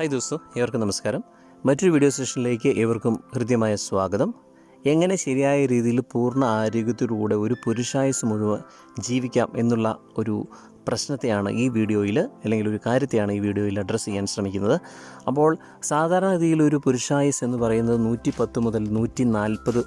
Hi ദോസ്തു ഏവർക്കും നമസ്കാരം. മറ്റൊരു വീഡിയോ സെഷനിലേക്ക് ഏവർക്കും ഹൃദ്യമായ സ്വാഗതം. എങ്ങനെ ശരിയായ രീതിയിൽ പൂർണ ആരോഗ്യത്തോടുകൂടെ ഒരു പുരുഷായുസ് മുഴുവൻ ജീവിക്കാം എന്നുള്ള ഒരു പ്രശ്നത്തെയാണ് ഈ വീഡിയോയിൽ അല്ലെങ്കിൽ ഒരു കാര്യത്തെയാണ് ഈ വീഡിയോയിൽ അഡ്രസ്സ് ചെയ്യാൻ ശ്രമിക്കുന്നത്. അപ്പോൾ സാധാരണ രീതിയിൽ ഒരു പുരുഷായുസ് എന്ന് പറയുന്നത് നൂറ്റി പത്ത് മുതൽ നൂറ്റി നാൽപ്പത്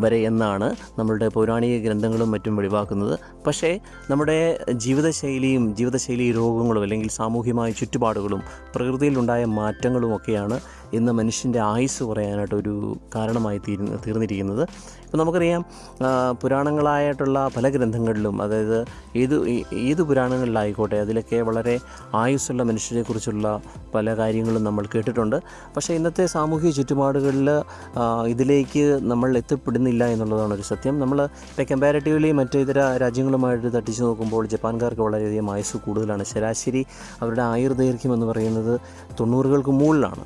വരെ എന്നാണ് നമ്മളുടെ പൗരാണിക ഗ്രന്ഥങ്ങളും മറ്റും വെളിവാക്കുന്നത്. പക്ഷേ നമ്മുടെ ജീവിതശൈലിയും ജീവിതശൈലി രോഗങ്ങളും അല്ലെങ്കിൽ സാമൂഹ്യമായ ചുറ്റുപാടുകളും പ്രകൃതിയിലുണ്ടായ മാറ്റങ്ങളും ഒക്കെയാണ് ഇന്ന് മനുഷ്യന്റെ ആയുസ് കുറയാനായിട്ട് ഒരു കാരണമായി തീരുന്ന തീർന്നിരിക്കുന്നത്. ഇപ്പോൾ നമുക്കറിയാം പുരാണങ്ങളായിട്ടുള്ള പല ഗ്രന്ഥങ്ങളിലും അതായത് ഏത് ഏത് പുരാണങ്ങളിലായിക്കോട്ടെ അതിലൊക്കെ വളരെ ആയുസ്സുള്ള മനുഷ്യരെക്കുറിച്ചുള്ള പല കാര്യങ്ങളും നമ്മൾ കേട്ടിട്ടുണ്ട്. പക്ഷേ ഇന്നത്തെ സാമൂഹിക ചുറ്റുപാടുകളിൽ ഇതിലേക്ക് നമ്മൾ എത്തിപ്പെടുന്നില്ല എന്നുള്ളതാണ് ഒരു സത്യം. നമ്മൾ ഇപ്പോൾ കമ്പാരിറ്റീവ്ലി മറ്റു ഇതര രാജ്യങ്ങളുമായിട്ട് തട്ടിച്ച് നോക്കുമ്പോൾ ജപ്പാൻകാർക്ക് വളരെയധികം ആയുസ് കൂടുതലാണ്. ശരാശരി അവരുടെ ആയുർദൈർഘ്യം എന്ന് പറയുന്നത് തൊണ്ണൂറുകൾക്ക് മുകളിലാണ്.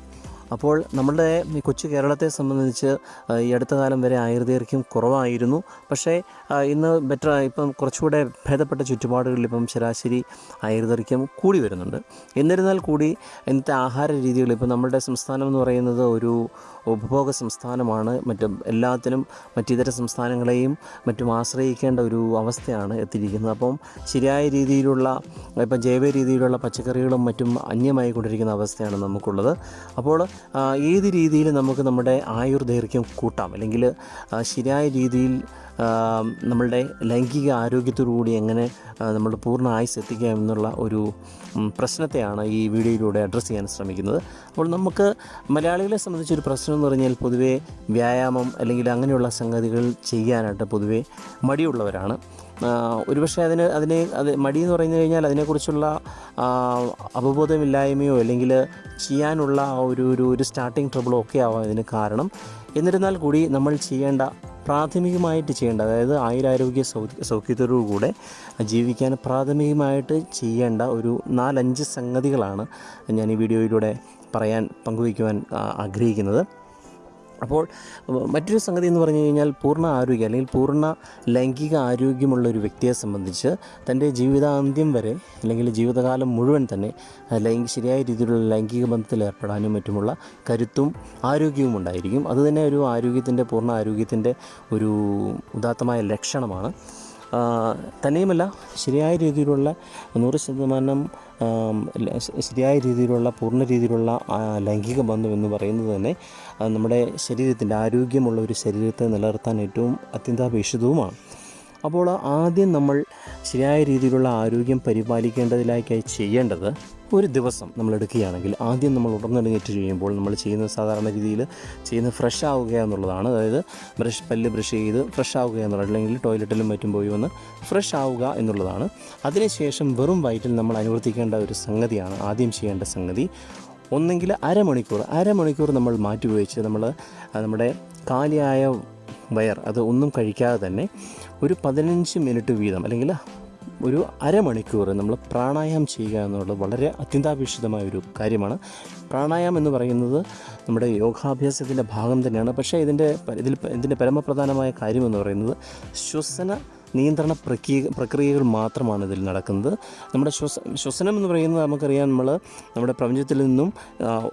അപ്പോൾ നമ്മുടെ കൊച്ചു കേരളത്തെ സംബന്ധിച്ച് ഈ അടുത്ത കാലം വരെ ആയുർദൈർഘ്യം കുറവായിരുന്നു. പക്ഷേ ഇന്ന് ബെറ്റർ ഇപ്പം കുറച്ചുകൂടെ ഭേദപ്പെട്ട ചുറ്റുപാടുകളിൽ ഇപ്പം ശരാശരി ആയുർദൈർഘ്യം കൂടി വരുന്നുണ്ട്. എന്നിരുന്നാൽ കൂടി ഇന്നത്തെ ആഹാര രീതികൾ ഇപ്പം നമ്മുടെ സംസ്ഥാനം എന്ന് പറയുന്നത് ഒരു ഉപഭോഗ സംസ്ഥാനമാണ്. മറ്റും എല്ലാത്തിനും മറ്റിതര സംസ്ഥാനങ്ങളെയും മറ്റും ആശ്രയിക്കേണ്ട ഒരു അവസ്ഥയാണ് എത്തിയിരിക്കുന്നത്. അപ്പം ശരിയായ രീതിയിലുള്ള ഇപ്പം ജൈവ രീതിയിലുള്ള പച്ചക്കറികളും മറ്റും അന്യമായി കൊണ്ടിരിക്കുന്ന അവസ്ഥയാണ് നമുക്കുള്ളത്. അപ്പോൾ ഏത് രീതിയിൽ നമുക്ക് നമ്മുടെ ആയുർദൈർഘ്യം കൂട്ടാം? അല്ലെങ്കിൽ ശരിയായ രീതിയിൽ നമ്മളുടെ ലൈംഗിക ആരോഗ്യത്തോടുകൂടി എങ്ങനെ നമ്മുടെ പൂർണ ആയുസ് എത്തിക്കാം എന്നുള്ള ഒരു പ്രശ്നത്തെയാണ് ഈ വീഡിയോയിലൂടെ അഡ്രസ്സ് ചെയ്യാൻ ശ്രമിക്കുന്നത്. അപ്പോൾ നമുക്ക് മലയാളികളെ സംബന്ധിച്ചൊരു പ്രശ്നം എന്ന് പറഞ്ഞാൽ പൊതുവേ വ്യായാമം അല്ലെങ്കിൽ അങ്ങനെയുള്ള സംഗതികൾ ചെയ്യാനായിട്ട് പൊതുവേ മടിയുള്ളവരാണ്. ഒരുപക്ഷെ അതിന് അതിനെ അത് മടി എന്ന് പറഞ്ഞു കഴിഞ്ഞാൽ അതിനെക്കുറിച്ചുള്ള അവബോധമില്ലായ്മയോ അല്ലെങ്കിൽ ചെയ്യാനുള്ള ഒരു ഒരു സ്റ്റാർട്ടിങ് ട്രബിളോ ഒക്കെ ആവാം ഇതിന് കാരണം. എന്നിരുന്നാൽ കൂടി നമ്മൾ ചെയ്യേണ്ട പ്രാഥമികമായിട്ട് ചെയ്യേണ്ട അതായത് ആയുരാരോഗ്യ സൗഖ്യത്തോടുകൂടെ ജീവിക്കാൻ പ്രാഥമികമായിട്ട് ചെയ്യേണ്ട ഒരു നാലഞ്ച് സംഗതികളാണ് ഞാൻ ഈ വീഡിയോയിലൂടെ പറയാൻ പങ്കുവയ്ക്കുവാൻ ആഗ്രഹിക്കുന്നത്. അപ്പോൾ മറ്റൊരു സംഗതി എന്ന് പറഞ്ഞു കഴിഞ്ഞാൽ പൂർണ ആരോഗ്യം അല്ലെങ്കിൽ പൂർണ ലൈംഗിക ആരോഗ്യമുള്ള ഒരു വ്യക്തിയെ സംബന്ധിച്ച് തന്റെ ജീവിതാന്ത്യം വരെ അല്ലെങ്കിൽ ജീവിതകാലം മുഴുവൻ തന്നെ ലൈംഗിക ശരിയായ രീതിയിലുള്ള ലൈംഗിക ബന്ധത്തിൽ ഏർപ്പെടാനും മറ്റുമുള്ള കരുത്തും ആരോഗ്യവും ഉണ്ടായിരിക്കും. അതുതന്നെ ഒരു ആരോഗ്യത്തിന്റെ പൂർണ ആരോഗ്യത്തിന്റെ ഒരു ഉദാത്തമായ ലക്ഷണമാണ്. തന്നെയുമല്ല ശരിയായ രീതിയിലുള്ള നൂറ് ശതമാനം ശരിയായ രീതിയിലുള്ള പൂർണ രീതിയിലുള്ള ലൈംഗിക ബന്ധം എന്ന് പറയുന്നത് തന്നെ നമ്മുടെ ശരീരത്തിന്റെ ആരോഗ്യമുള്ള ഒരു ശരീരത്തെ നിലനിർത്താൻ ഏറ്റവും അത്യന്താപേക്ഷിതവുമാണ്. അപ്പോൾ ആദ്യം നമ്മൾ ശരിയായ രീതിയിലുള്ള ആരോഗ്യം പരിപാലിക്കേണ്ടതിലേക്കായി ചെയ്യേണ്ടത് ഒരു ദിവസം നമ്മൾ എടുക്കുകയാണെങ്കിൽ ആദ്യം നമ്മൾ ഉടനെടുങ്ങേറ്റ് ചെയ്യുമ്പോൾ നമ്മൾ ചെയ്യുന്ന സാധാരണ രീതിയിൽ ചെയ്യുന്ന ഫ്രഷ് ആവുക എന്നുള്ളതാണ്. അതായത് ബ്രഷ് പല്ല് ബ്രഷ് ചെയ്ത് ഫ്രഷ് ആവുക എന്നുള്ളത് അല്ലെങ്കിൽ ടോയ്ലറ്റിലും മറ്റും പോയി വന്ന് ഫ്രഷ് ആവുക എന്നുള്ളതാണ്. അതിനുശേഷം വെറും വയറ്റിൽ നമ്മൾ അനുവർത്തിക്കേണ്ട ഒരു സംഗതിയാണ് ആദ്യം ചെയ്യേണ്ട സംഗതി. ഒന്നെങ്കിൽ അരമണിക്കൂർ അരമണിക്കൂർ നമ്മൾ മാറ്റി ഉപയോഗിച്ച് നമ്മൾ നമ്മുടെ കാലിയായ വയർ അത് ഒന്നും കഴിക്കാതെ തന്നെ ഒരു പതിനഞ്ച് മിനിറ്റ് വീതം അല്ലെങ്കിൽ ഒരു അരമണിക്കൂർ നമ്മൾ പ്രാണായാമം ചെയ്യുക എന്നുള്ളത് വളരെ അത്യന്താപേക്ഷിതമായ ഒരു കാര്യമാണ്. പ്രാണായാമം എന്ന് പറയുന്നത് നമ്മുടെ യോഗാഭ്യാസത്തിന്റെ ഭാഗം തന്നെയാണ്. പക്ഷേ ഇതിന്റെ ഇതിൽ ഇതിന്റെ പരമപ്രധാനമായ കാര്യം എന്ന് പറയുന്നത് ശ്വസന നിയന്ത്രണ പ്രക്രിയ പ്രക്രിയകൾ മാത്രമാണ് ഇതിൽ നടക്കുന്നത്. നമ്മുടെ ശ്വസ ശ്വസനം എന്ന് പറയുന്നത് നമുക്കറിയാം നമ്മൾ നമ്മുടെ പ്രപഞ്ചത്തിൽ നിന്നും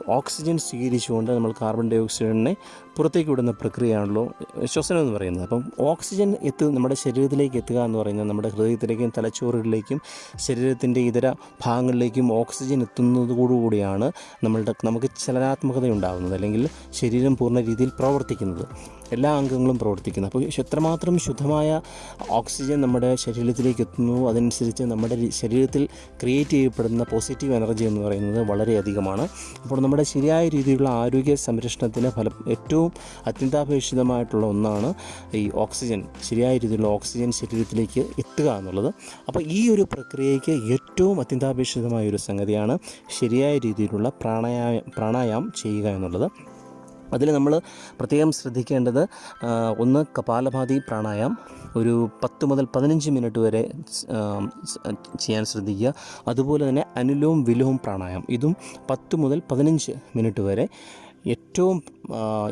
ഓക്സിജൻ സ്വീകരിച്ചുകൊണ്ട് നമ്മൾ കാർബൺ ഡൈ ഓക്സൈഡിനെ പുറത്തേക്ക് വിടുന്ന പ്രക്രിയയാണല്ലോ ശ്വസനം എന്ന് പറയുന്നത്. അപ്പം ഓക്സിജൻ എത്തു നമ്മുടെ ശരീരത്തിലേക്ക് എത്തുക എന്ന് പറയുന്നത് നമ്മുടെ ഹൃദയത്തിലേക്കും തലച്ചോറുകളിലേക്കും ശരീരത്തിന്റെ ഇതര ഭാഗങ്ങളിലേക്കും ഓക്സിജൻ എത്തുന്നതോടുകൂടിയാണ് നമ്മളുടെ നമുക്ക് ചലനാത്മകത ഉണ്ടാകുന്നത് അല്ലെങ്കിൽ ശരീരം പൂർണ രീതിയിൽ പ്രവർത്തിക്കുന്നത്. എല്ലാ അംഗങ്ങളും പ്രവർത്തിക്കുന്നത് അപ്പോൾ എത്രമാത്രം ശുദ്ധമായ ഓക്സിജൻ നമ്മുടെ ശരീരത്തിലേക്ക് എത്തുന്നു അതനുസരിച്ച് നമ്മുടെ ശരീരത്തിൽ ക്രിയേറ്റ് ചെയ്യപ്പെടുന്ന പോസിറ്റീവ് എനർജി എന്ന് പറയുന്നത് വളരെയധികമാണ് അപ്പോൾ നമ്മുടെ ശരിയായ രീതിയിലുള്ള ആരോഗ്യ സംരക്ഷണത്തിന് ഫലം ഏറ്റവും അത്യന്താപേക്ഷിതമായിട്ടുള്ള ഒന്നാണ് ഈ ഓക്സിജൻ ശരിയായ രീതിയിലുള്ള ഓക്സിജൻ ശരീരത്തിലേക്ക് എത്തുക എന്നുള്ളത്. അപ്പോൾ ഈ ഒരു പ്രക്രിയയ്ക്ക് ഏറ്റവും അത്യന്താപേക്ഷിതമായ ഒരു സംഗതിയാണ് ശരിയായ രീതിയിലുള്ള പ്രാണായാമം പ്രാണായാമം ചെയ്യുക എന്നുള്ളത്. അതിൽ നമ്മൾ പ്രത്യേകം ശ്രദ്ധിക്കേണ്ടത് ഒന്ന് കപാലഭാതി പ്രാണായാം ഒരു പത്ത് മുതൽ പതിനഞ്ച് മിനിറ്റ് വരെ ചെയ്യാൻ ശ്രദ്ധിക്കുക. അതുപോലെ തന്നെ അനുലോം വിലോം പ്രാണായാം ഇതും പത്ത് മുതൽ പതിനഞ്ച് മിനിറ്റ് വരെ ഏറ്റവും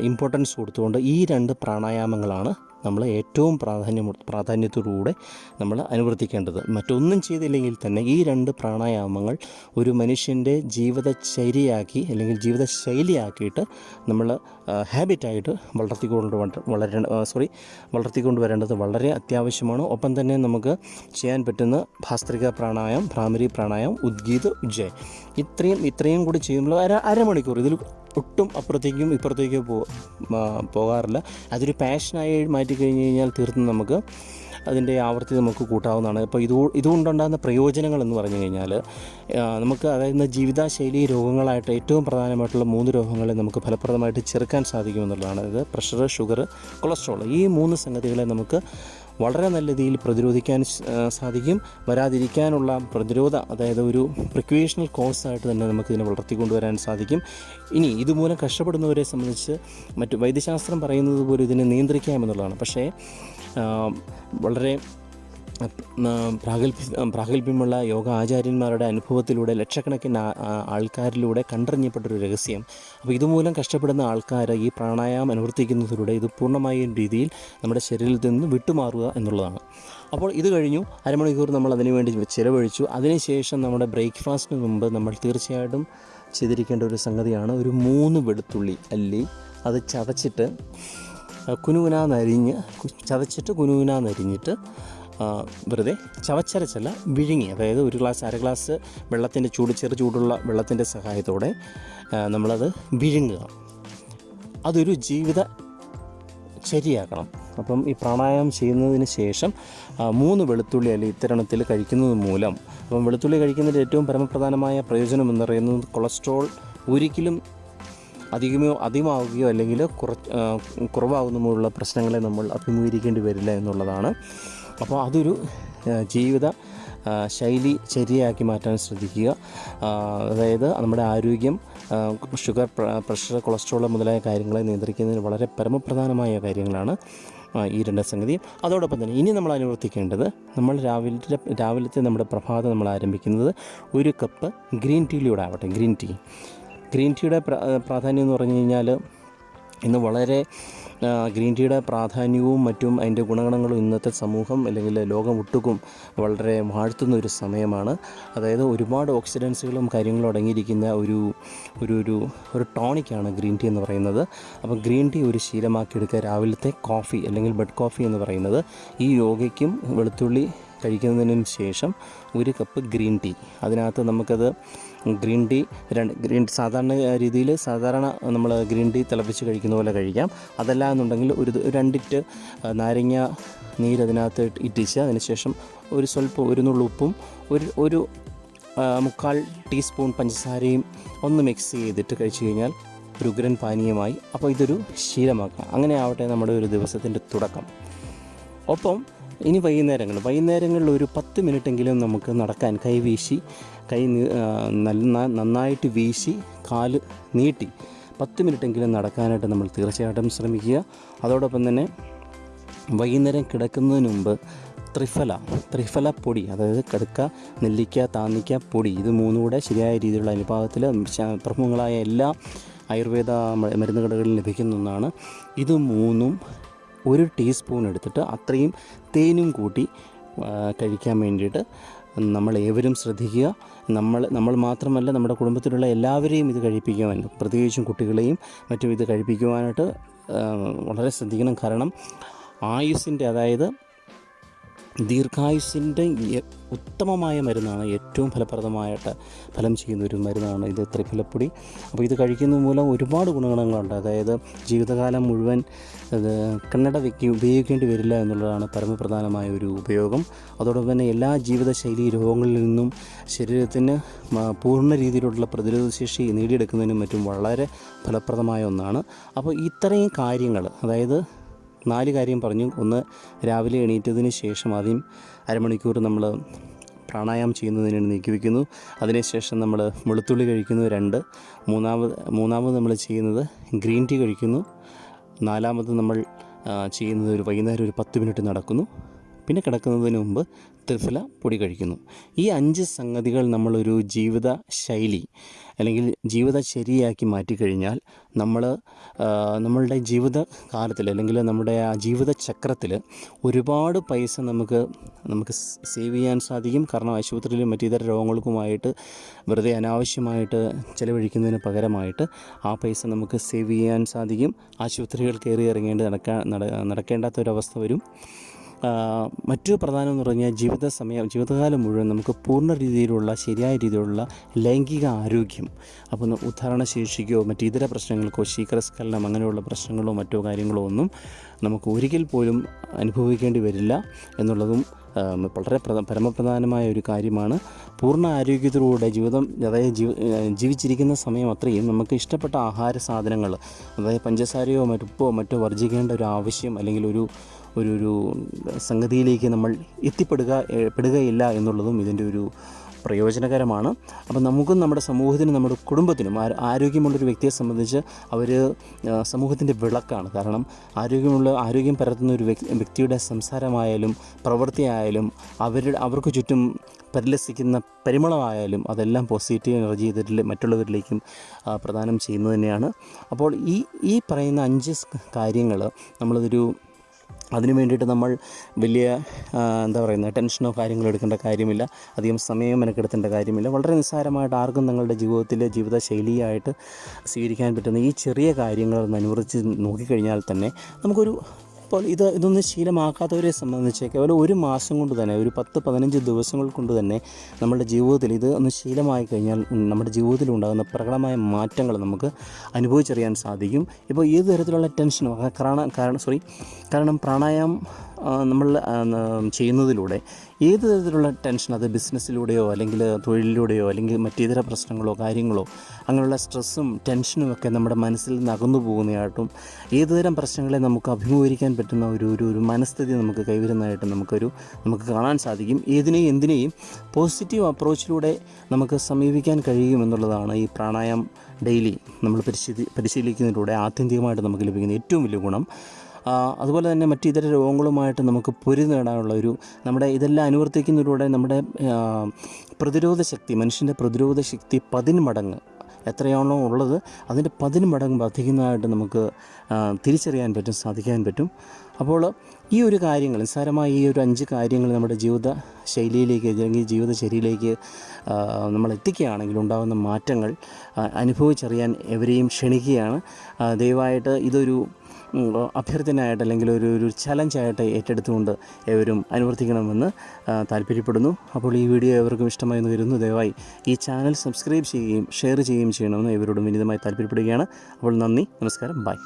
ഇമ്പോർട്ടൻസ് കൊടുത്തുകൊണ്ട് ഈ രണ്ട് പ്രാണായാമങ്ങളാണ് നമ്മൾ ഏറ്റവും പ്രാധാന്യം പ്രാധാന്യത്തോടുകൂടെ നമ്മൾ അനുവർത്തിക്കേണ്ടത്. മറ്റൊന്നും ചെയ്തില്ലെങ്കിൽ തന്നെ ഈ രണ്ട് പ്രാണായാമങ്ങൾ ഒരു മനുഷ്യന്റെ ജീവിതചര്യയാക്കി അല്ലെങ്കിൽ ജീവിതശൈലിയാക്കിയിട്ട് നമ്മൾ ഹാബിറ്റായിട്ട് വളർത്തിക്കൊണ്ട് വളരേണ്ട സോറി വളർത്തിക്കൊണ്ട് വരേണ്ടത് വളരെ അത്യാവശ്യമാണ്. ഒപ്പം തന്നെ നമുക്ക് ചെയ്യാൻ പറ്റുന്ന ഭാസ്ത്രിക പ്രാണായം ഭ്രാമരി പ്രാണായം ഉദ്ഗീത് ഉജ്ജയ്. ഇത്രയും ഇത്രയും കൂടി ചെയ്യുമ്പോൾ അര അരമണിക്കൂർ ഇതിൽ ഒട്ടും അപ്പുറത്തേക്കും ഇപ്പുറത്തേക്കും പോകാറില്ല. അതൊരു പാഷനായി മാറ്റി കഴിഞ്ഞ് കഴിഞ്ഞാൽ തീർത്തും നമുക്ക് അതിന്റെ ആവർത്തി നമുക്ക് കൂട്ടാവുന്നതാണ്. അപ്പോൾ ഇത് ഇതുകൊണ്ടുണ്ടാകുന്ന പ്രയോജനങ്ങൾ എന്ന് പറഞ്ഞു കഴിഞ്ഞാൽ നമുക്ക് അതായത് ജീവിതശൈലി രോഗങ്ങളായിട്ട് ഏറ്റവും പ്രധാനമായിട്ടുള്ള മൂന്ന് രോഗങ്ങളെ നമുക്ക് ഫലപ്രദമായിട്ട് ചെറുക്കാൻ സാധിക്കുമെന്നുള്ളതാണ്. അതായത് പ്രഷർ ഷുഗർ കൊളസ്ട്രോൾ ഈ മൂന്ന് സംഗതികളെ നമുക്ക് വളരെ നല്ല രീതിയിൽ പ്രതിരോധിക്കാൻ സാധിക്കും. വരാതിരിക്കാനുള്ള പ്രതിരോധ അതായത് ഒരു പ്രിക്വേഷണൽ കോഴ്സായിട്ട് തന്നെ നമുക്കിതിനെ വളർത്തിക്കൊണ്ടുവരാൻ സാധിക്കും. ഇനി ഇതുമൂലം കഷ്ടപ്പെടുന്നവരെ സംബന്ധിച്ച് മറ്റു വൈദ്യശാസ്ത്രം പറയുന്നത് പോലെ ഇതിനെ നിയന്ത്രിക്കാമെന്നുള്ളതാണ് പക്ഷേ വളരെ പ്രാഗൽഭ്യ പ്രാഗൽഭ്യമുള്ള യോഗ ആചാര്യന്മാരുടെ അനുഭവത്തിലൂടെ ലക്ഷക്കണക്കിന് ആൾക്കാരിലൂടെ കണ്ടറിഞ്ഞപ്പെട്ടൊരു രഹസ്യം. അപ്പോൾ ഇതുമൂലം കഷ്ടപ്പെടുന്ന ആൾക്കാർ ഈ പ്രാണായാമം അനുവർത്തിക്കുന്നതിലൂടെ ഇത് പൂർണമായ രീതിയിൽ നമ്മുടെ ശരീരത്തിൽ നിന്ന് വിട്ടുമാറുക എന്നുള്ളതാണ്. അപ്പോൾ ഇത് കഴിഞ്ഞു. അരമണിക്കൂർ നമ്മൾ അതിനുവേണ്ടി ചിലവഴിച്ചു. അതിനുശേഷം നമ്മുടെ ബ്രേക്ക്ഫാസ്റ്റിന് മുമ്പ് നമ്മൾ തീർച്ചയായിട്ടും ചെയ്തിരിക്കേണ്ട ഒരു സംഗതിയാണ് ഒരു മൂന്ന് വെളുത്തുള്ളി അല്ലി. അത് ചതച്ചിട്ട് കുനുകുനാന്നരിഞ്ഞ് നരിഞ്ഞ് ചതച്ചിട്ട് കുനുകുനാന്നരിഞ്ഞിട്ട് വെറുതെ ചവച്ചരച്ചല്ല വിഴുങ്ങി അതായത് ഒരു ഗ്ലാസ് അര ഗ്ലാസ് വെള്ളത്തിന്റെ ചൂട് ചെറു ചൂടുള്ള വെള്ളത്തിന്റെ സഹായത്തോടെ നമ്മളത് വിഴുങ്ങുക. അതൊരു ജീവിത ശരിയാക്കണം. അപ്പം ഈ പ്രാണായാമം ചെയ്യുന്നതിന് ശേഷം മൂന്ന് വെളുത്തുള്ളി അല്ലെങ്കിൽ ഇത്തരണത്തിൽ കഴിക്കുന്നത് മൂലം അപ്പം വെളുത്തുള്ളി കഴിക്കുന്നതിന്റെ ഏറ്റവും പരമപ്രധാനമായ പ്രയോജനം എന്ന് പറയുന്നത് കൊളസ്ട്രോൾ ഒരിക്കലും അധികമോ അധികമാവുകയോ അല്ലെങ്കിൽ കുറ കുറവാകുന്നതുമുള്ള പ്രശ്നങ്ങളെ നമ്മൾ അഭിമുഖീകരിക്കേണ്ടി വരില്ല എന്നുള്ളതാണ്. അപ്പോൾ അതൊരു ജീവിത ശൈലി ചര്യയാക്കി മാറ്റാൻ ശ്രദ്ധിക്കുക. അതായത് നമ്മുടെ ആരോഗ്യം ഷുഗർ പ്രഷർ കൊളസ്ട്രോൾ മുതലായ കാര്യങ്ങളെ നിയന്ത്രിക്കുന്നതിന് വളരെ പരമപ്രധാനമായ കാര്യങ്ങളാണ് ഈ രണ്ട് സംഗതി. അതോടൊപ്പം തന്നെ ഇനി നമ്മൾ അനുവർത്തിക്കേണ്ടത് നമ്മൾ രാവിലെ രാവിലത്തെ നമ്മുടെ പ്രഭാതം നമ്മൾ ആരംഭിക്കുന്നത് ഒരു കപ്പ് ഗ്രീൻ ടീയിലൂടെ ആവട്ടെ ഗ്രീൻ ടീ. ഗ്രീൻ ടീയുടെ പ്ര- പ്രാധാന്യം എന്ന് പറഞ്ഞു കഴിഞ്ഞാൽ ഇന്ന് വളരെ ഗ്രീൻ ടീയുടെ പ്രാധാന്യവും മറ്റും അതിന്റെ ഗുണഗണങ്ങളും ഇന്നത്തെ സമൂഹം അല്ലെങ്കിൽ ലോകം ഒട്ടുക്കും വളരെ വാഴ്ത്തുന്ന ഒരു സമയമാണ്. അതായത് ഒരുപാട് ഓക്സിഡൻസുകളും കാര്യങ്ങളും അടങ്ങിയിരിക്കുന്ന ഒരു ഒരു ഒരു ഒരു ടോണിക്കാണ് ഗ്രീൻ ടീ എന്ന് പറയുന്നത്. അപ്പോൾ ഗ്രീൻ ടീ ഒരു ശീലമാക്കി ശീലമാക്കിയെടുക്കുക രാവിലത്തെ കോഫി അല്ലെങ്കിൽ ബെഡ് കോഫി എന്ന് പറയുന്നത്. ഈ യോഗയ്ക്കും വെളുത്തുള്ളി കഴിക്കുന്നതിനും ശേഷം ഒരു കപ്പ് ഗ്രീൻ ടീ. അതിനകത്ത് നമുക്കത് ഗ്രീൻ ടീ രണ്ട് ഗ്രീൻ സാധാരണ രീതിയിൽ സാധാരണ നമ്മൾ ഗ്രീൻ ടീ തിളപ്പിച്ച് കഴിക്കുന്ന പോലെ കഴിക്കാം. അതല്ല എന്നുണ്ടെങ്കിൽ ഒരു രണ്ടിറ്റ് നാരങ്ങ നീര് അതിനകത്ത് ഇട്ടിച്ച് അതിനുശേഷം ഒരു സ്വല്പം ഒരു നുള്ളുപ്പും ഒരു ഒരു മുക്കാൽ ടീസ്പൂൺ പഞ്ചസാരയും ഒന്ന് മിക്സ് ചെയ്തിട്ട് കഴിച്ചു കഴിഞ്ഞാൽ ഒരു ഉഗ്രൻ പാനീയമായി. അപ്പോൾ ഇതൊരു ശീലമാക്കാം. അങ്ങനെ ആവട്ടെ നമ്മുടെ ഒരു ദിവസത്തിന്റെ തുടക്കം. ഒപ്പം ഇനി വൈകുന്നേരങ്ങൾ. വൈകുന്നേരങ്ങളിൽ ഒരു പത്ത് മിനിറ്റെങ്കിലും നമുക്ക് നടക്കാൻ കൈ വീശി കൈ നല്ല നന്നായിട്ട് വീശി കാൽ നീട്ടി പത്ത് മിനിറ്റെങ്കിലും നടക്കാനായിട്ട് നമ്മൾ തീർച്ചയായിട്ടും ശ്രമിക്കുക. അതോടൊപ്പം തന്നെ വൈകുന്നേരം കിടക്കുന്നതിന് മുമ്പ് ത്രിഫല ത്രിഫല പൊടി അതായത് കടുക്ക നെല്ലിക്ക താന്നിക്ക പൊടി ഇത് മൂന്നും കൂടെ ശരിയായ രീതിയിലുള്ള അനുപാതത്തിൽ പ്രമുഖങ്ങളായ എല്ലാ ആയുർവേദ മരുന്ന് കടകളിൽ ലഭിക്കുന്ന ഒന്നാണ്. ഇത് മൂന്നും ഒരു ടീസ്പൂൺ എടുത്തിട്ട് അത്രയും തേനും കൂട്ടി കഴിക്കാൻ വേണ്ടിയിട്ട് നമ്മൾ ഏവരും ശ്രദ്ധിക്കുക. നമ്മൾ നമ്മൾ മാത്രമല്ല നമ്മുടെ കുടുംബത്തിലുള്ള എല്ലാവരെയും ഇത് കഴിപ്പിക്കുവാൻ പ്രത്യേകിച്ചും കുട്ടികളെയും മറ്റും ഇത് കഴിപ്പിക്കുവാനായിട്ട് വളരെ ശ്രദ്ധിക്കണം. കാരണം ആയുസിന്റെ അതായത് ദീർഘായുസിന്റെ ഉത്തമമായ മരുന്നാണ് ഏറ്റവും ഫലപ്രദമായിട്ട് ഫലം ചെയ്യുന്ന ഒരു മരുന്നാണ് ഇത് ത്രിഫലപ്പൊടി. അപ്പോൾ ഇത് കഴിക്കുന്ന മൂലം ഒരുപാട് ഗുണഗണങ്ങളുണ്ട് അതായത് ജീവിതകാലം മുഴുവൻ കണ്ണട വെക്കി ഉപയോഗിക്കേണ്ടി വരില്ല എന്നുള്ളതാണ് പരമപ്രധാനമായ ഒരു ഉപയോഗം. അതോടൊപ്പം തന്നെ എല്ലാ ജീവിതശൈലി രോഗങ്ങളിൽ നിന്നും ശരീരത്തിന് പൂർണ രീതിയിലുള്ള പ്രതിരോധശേഷി നേടിയെടുക്കുന്നതിനും മറ്റും വളരെ ഫലപ്രദമായ ഒന്നാണ്. അപ്പോൾ ഇത്രയും കാര്യങ്ങൾ അതായത് നാല് കാര്യം പറഞ്ഞു. ഒന്ന് രാവിലെ എണീറ്റതിന് ശേഷം ആദ്യം അരമണിക്കൂർ നമ്മൾ പ്രാണായാമം ചെയ്യുന്നതിന് വേണ്ടി നീക്കി വയ്ക്കുന്നു അതിനുശേഷം നമ്മൾ വെളുത്തുള്ളി കഴിക്കുന്നു രണ്ട്. മൂന്നാമത് മൂന്നാമത് നമ്മൾ ചെയ്യുന്നത് ഗ്രീൻ ടീ കഴിക്കുന്നു. നാലാമത് നമ്മൾ ചെയ്യുന്നത് ഒരു വൈകുന്നേരം ഒരു പത്ത് മിനിറ്റ് നടക്കുന്നു. പിന്നെ കിടക്കുന്നതിന് മുമ്പ് ത്രിഫല പൊടി കഴിക്കുന്നു. ഈ അഞ്ച് സംഗതികൾ നമ്മളൊരു ജീവിത ശൈലി അല്ലെങ്കിൽ ജീവിത ശരിയാക്കി മാറ്റിക്കഴിഞ്ഞാൽ നമ്മൾ നമ്മളുടെ ജീവിത കാലത്തിൽ അല്ലെങ്കിൽ നമ്മുടെ ആ ജീവിത ചക്രത്തിൽ ഒരുപാട് പൈസ നമുക്ക് നമുക്ക് സേവ് ചെയ്യാൻ സാധിക്കും. കാരണം ആശുപത്രിയിലും മറ്റു ഇതര രോഗങ്ങൾക്കുമായിട്ട് വെറുതെ അനാവശ്യമായിട്ട് ചിലവഴിക്കുന്നതിന് പകരമായിട്ട് ആ പൈസ നമുക്ക് സേവ് ചെയ്യാൻ സാധിക്കും. ആശുപത്രികൾ കയറി ഇറങ്ങേണ്ടി നടക്കാൻ നട നടക്കേണ്ടാത്തൊരവസ്ഥ വരും. ആ, മറ്റൊരു പ്രധാനം എന്ന് പറഞ്ഞാൽ ജീവിത സമയം ജീവിതകാലം മുഴുവൻ നമുക്ക് പൂർണ രീതിയിലുള്ള ശരിയായ രീതിയിലുള്ള ലൈംഗിക ആരോഗ്യം അപ്പോൾ ഉദ്ധാരണശേഷിക്കോ മറ്റ് ഇതര പ്രശ്നങ്ങൾക്കോ ശീകരസ്ഖലനം അങ്ങനെയുള്ള പ്രശ്നങ്ങളോ മറ്റോ കാര്യങ്ങളോ ഒന്നും നമുക്ക് ഒരിക്കൽ പോലും അനുഭവിക്കേണ്ടി വരില്ല എന്നുള്ളതും വളരെ പ്രധ പരമപ്രധാനമായ ഒരു കാര്യമാണ്. പൂർണ ആരോഗ്യത്തിലൂടെ ജീവിതം അതായത് ജീവ ജീവിച്ചിരിക്കുന്ന സമയം അത്രയും നമുക്ക് ഇഷ്ടപ്പെട്ട ആഹാര സാധനങ്ങൾ അതായത് പഞ്ചസാരയോ മറ്റുപ്പോ മറ്റോ വർജിക്കേണ്ട ഒരു ആവശ്യം അല്ലെങ്കിൽ ഒരു ഒരു ഒരു സംഗതിയിലേക്ക് നമ്മൾ എത്തിപ്പെടുക പെടുകയില്ല എന്നുള്ളതും ഇതിന്റെ ഒരു പ്രയോജനകരമാണ്. അപ്പം നമുക്കും നമ്മുടെ സമൂഹത്തിനും നമ്മുടെ കുടുംബത്തിനും ആരോഗ്യമുള്ളൊരു വ്യക്തിയെ സംബന്ധിച്ച് അവർ സമൂഹത്തിന്റെ വിളക്കാണ്. കാരണം ആരോഗ്യമുള്ള ആരോഗ്യം പരത്തുന്ന ഒരു വ്യക്തിയുടെ സംസാരമായാലും പ്രവൃത്തിയായാലും അവരുടെ അവർക്ക് ചുറ്റും പരിലസിക്കുന്ന പരിമളമായാലും അതെല്ലാം പോസിറ്റീവ് എനർജി ഇതിൽ മറ്റുള്ളവരിലേക്കും പ്രദാനം ചെയ്യുന്നത് തന്നെയാണ്. അപ്പോൾ ഈ ഈ പറയുന്ന അഞ്ച് കാര്യങ്ങൾ നമ്മളിതൊരു അതിനു വേണ്ടിയിട്ട് നമ്മൾ വലിയ എന്താ പറയുന്നത് ടെൻഷനോ കാര്യങ്ങളോ എടുക്കേണ്ട കാര്യമില്ല. അധികം സമയം മെനക്കെടുത്തേണ്ട കാര്യമില്ല. വളരെ നിസ്സാരമായിട്ട് ആർക്കും നിങ്ങളുടെ ജീവിതത്തിലെ ജീവിതശൈലിയായിട്ട് സ്വീകരിക്കാൻ പറ്റുന്ന ഈ ചെറിയ കാര്യങ്ങൾ ഒന്ന് അനുവർത്തിച്ച് നോക്കിക്കഴിഞ്ഞാൽ തന്നെ നമുക്കൊരു ഇപ്പോൾ ഇത് ഇതൊന്നും ശീലമാക്കാത്തവരെ സംബന്ധിച്ച് കേവലം ഒരു മാസം കൊണ്ട് തന്നെ ഒരു പത്ത് പതിനഞ്ച് ദിവസങ്ങൾ കൊണ്ട് തന്നെ നമ്മുടെ ജീവിതത്തിൽ ഇത് ഒന്ന് ശീലമായി കഴിഞ്ഞാൽ നമ്മുടെ ജീവിതത്തിൽ ഉണ്ടാകുന്ന പ്രകടമായ മാറ്റങ്ങൾ നമുക്ക് അനുഭവിച്ചറിയാൻ സാധിക്കും. ഇപ്പോൾ ഏത് തരത്തിലുള്ള ടെൻഷനും കാരണം കാരണം സോറി കാരണം പ്രാണായാമം നമ്മൾ ചെയ്യുന്നതിലൂടെ ഏത് തരത്തിലുള്ള ടെൻഷൻ അത് ബിസിനസ്സിലൂടെയോ അല്ലെങ്കിൽ തൊഴിലിലൂടെയോ അല്ലെങ്കിൽ മറ്റേതര പ്രശ്നങ്ങളോ കാര്യങ്ങളോ അങ്ങനെയുള്ള സ്ട്രെസ്സും ടെൻഷനും ഒക്കെ നമ്മുടെ മനസ്സിൽ നിന്ന് അകന്നു പോകുന്നതായിട്ടും ഏതുതരം പ്രശ്നങ്ങളെ നമുക്ക് അഭിമുഖീകരിക്കാൻ പറ്റുന്ന ഒരു ഒരു ഒരു മനസ്ഥിതി നമുക്ക് കൈവരുന്നതായിട്ട് നമുക്കൊരു നമുക്ക് കാണാൻ സാധിക്കും. ഏതിനെയും എന്തിനേയും പോസിറ്റീവ് അപ്രോച്ചിലൂടെ നമുക്ക് സമീപിക്കാൻ കഴിയുമെന്നുള്ളതാണ് ഈ പ്രാണായാമം ഡെയിലി നമ്മൾ പരിശീലി പരിശീലിക്കുന്നതിലൂടെ ആത്യന്തികമായിട്ട് നമുക്ക് ലഭിക്കുന്ന ഏറ്റവും വലിയ ഗുണം. അതുപോലെ തന്നെ മറ്റ് ഇതര രോഗങ്ങളുമായിട്ട് നമുക്ക് പൊരി നേടാനുള്ള ഒരു നമ്മുടെ ഇതെല്ലാം അനുവർത്തിക്കുന്നതിലൂടെ നമ്മുടെ പ്രതിരോധ ശക്തി മനുഷ്യന്റെ പ്രതിരോധ ശക്തി പതിന്മടങ്ങ് എത്രയാണോ ഉള്ളത് അതിന്റെ പതിന് മടങ്ങ് വർദ്ധിക്കുന്നതായിട്ട് നമുക്ക് തിരിച്ചറിയാൻ പറ്റും സാധിക്കാൻ പറ്റും. അപ്പോൾ ഈ ഒരു കാര്യങ്ങൾ നിസ്സാരമായ ഈ ഒരു അഞ്ച് കാര്യങ്ങൾ നമ്മുടെ ജീവിത ശൈലിയിലേക്ക് അല്ലെങ്കിൽ ജീവിതചര്യയിലേക്ക് ആ, നമ്മൾ എത്തിക്കുകയാണെങ്കിൽ ഉണ്ടാകുന്ന മാറ്റങ്ങൾ അനുഭവിച്ചറിയാൻ എവരെയും ക്ഷണിക്കുകയാണ്. ദയവായിട്ട് ഇതൊരു അഭ്യർത്ഥനയായിട്ട് അല്ലെങ്കിൽ ഒരു ഒരു ചലഞ്ചായിട്ട് ഏറ്റെടുത്തുകൊണ്ട് എവരും അനുവർത്തിക്കണമെന്ന് താല്പര്യപ്പെടുന്നു. അപ്പോൾ ഈ വീഡിയോ എവർക്കും ഇഷ്ടമായി എന്ന് വരുന്നു ദയവായി ഈ ചാനൽ സബ്സ്ക്രൈബ് ചെയ്യുകയും ഷെയർ ചെയ്യുകയും ചെയ്യണമെന്ന് ഇവരോടും വിനീതമായി താല്പര്യപ്പെടുകയാണ്. അപ്പോൾ നന്ദി നമസ്കാരം ബൈ.